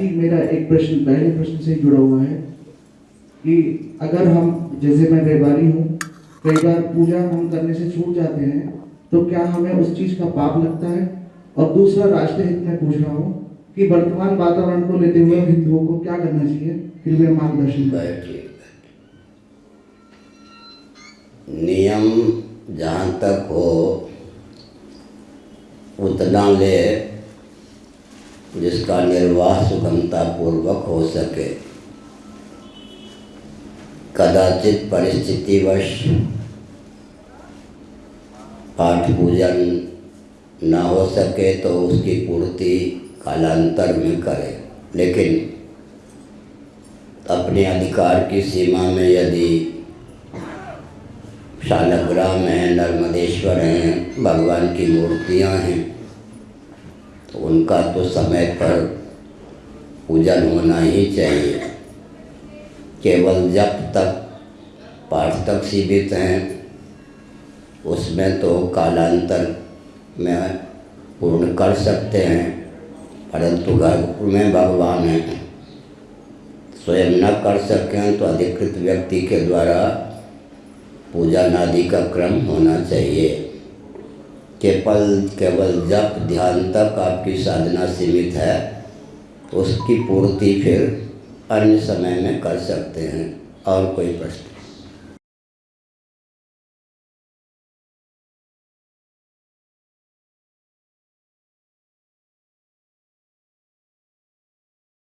ही मेरा एक प्रश्न, पहले प्रश्न से जुड़ा हुआ है कि अगर हम, जैसे मैं व्यापारी हूँ, कई बार पूजा हम करने से छूट जाते हैं तो क्या हमें उस चीज़ का पाप लगता है? और दूसरा राष्ट्र हित में पूछ रहा हूँ कि वर्तमान वातावरण को लेते हुए हिंदुओं को क्या करना चाहिए? कृपया मार्गदर्शन नियम जहाँ तक हो, उतना ले जिसका निर्वाह सुगमता पूर्वक हो सके। कदाचित परिस्थितिवश पाठ पूजन न हो सके तो उसकी पूर्ति कालांतर में करे। लेकिन अपने अधिकार की सीमा में यदि शालग्राम हैं, नर्मदेश्वर हैं, भगवान की मूर्तियाँ हैं उनका तो समय पर पूजन होना ही चाहिए। केवल जब तक पाठ तक सीमित हैं, उसमें तो कालांतर में पूर्ण कर सकते हैं, परंतु घर में भगवान हैं। स्वयं न कर सकें तो अधिकृत व्यक्ति के द्वारा पूजन आदि का क्रम होना चाहिए। केवल केवल जप, ध्यान तक आपकी साधना सीमित है, उसकी पूर्ति फिर अन्य समय में कर सकते हैं, और कोई प्रश्न?